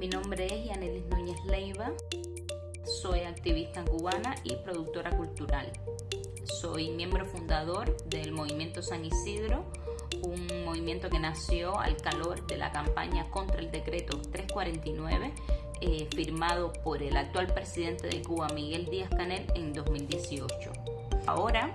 Mi nombre es Yanelis Núñez Leiva, soy activista cubana y productora cultural. Soy miembro fundador del Movimiento San Isidro, un movimiento que nació al calor de la campaña contra el decreto 349 eh, firmado por el actual presidente de Cuba, Miguel Díaz Canel, en 2018. Ahora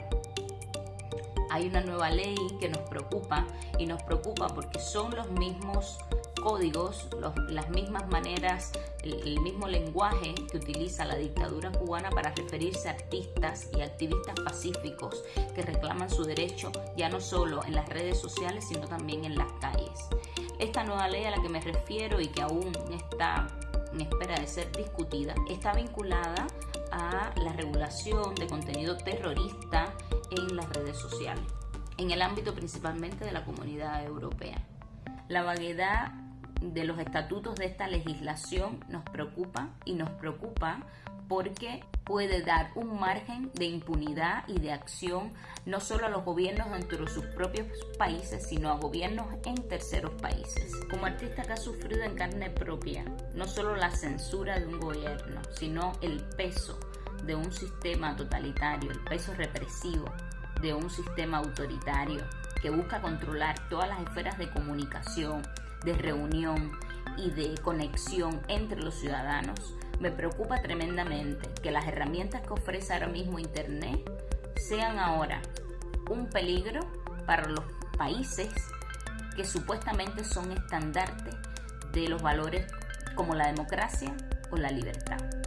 hay una nueva ley que nos preocupa y nos preocupa porque son los mismos códigos, las mismas maneras, el, mismo lenguaje que utiliza la dictadura cubana para referirse a artistas y activistas pacíficos que reclaman su derecho ya no solo en las redes sociales, sino también en las calles. Esta nueva ley a la que me refiero y que aún está en espera de ser discutida, está vinculada a la regulación de contenido terrorista en las redes sociales, en el ámbito principalmente de la comunidad europea. La vaguedad de los estatutos de esta legislación nos preocupa y nos preocupa porque puede dar un margen de impunidad y de acción no solo a los gobiernos dentro de sus propios países, sino a gobiernos en terceros países. Como artista que ha sufrido en carne propia no solo la censura de un gobierno, sino el peso de un sistema totalitario, el peso represivo de un sistema autoritario que busca controlar todas las esferas de comunicación, de reunión y de conexión entre los ciudadanos, me preocupa tremendamente que las herramientas que ofrece ahora mismo Internet sean ahora un peligro para los países que supuestamente son estandartes de los valores como la democracia o la libertad.